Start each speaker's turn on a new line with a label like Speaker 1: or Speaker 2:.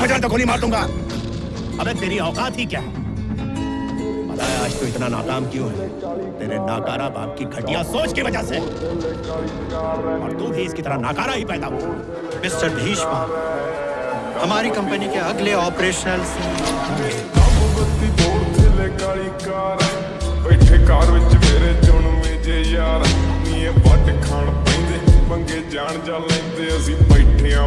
Speaker 1: हज़ार तक तो गोली मार दूँगा। अबे तेरी औकात ही क्या है? बताया आज तू इतना नाकाम क्यों है? तेरे नाकारा बाप की घटिया सोच की वजह से। और तू भी इसकी तरह नाकारा ही पैदा हुआ।
Speaker 2: मिस्टर भीष्मा हमारी कंपनी के अगले ऑपरेशनल
Speaker 3: ਬੱਤੀ ਬੋਰ ਥੱਲੇ ਕਾਲੀ ਕਾਰ ਬੈਠੇ ਕਾਰ ਵਿੱਚ ਮੇਰੇ ਚੁਣਵੇਂ ਜੇ ਯਾਰ ਨੀ ਵੱਟ ਖਾਣ ਪੈਂਦੇ ਮੰਗੇ ਜਾਣ ਜਾ ਲੈਂਦੇ ਅਸੀਂ ਬੈਠਿਆਂ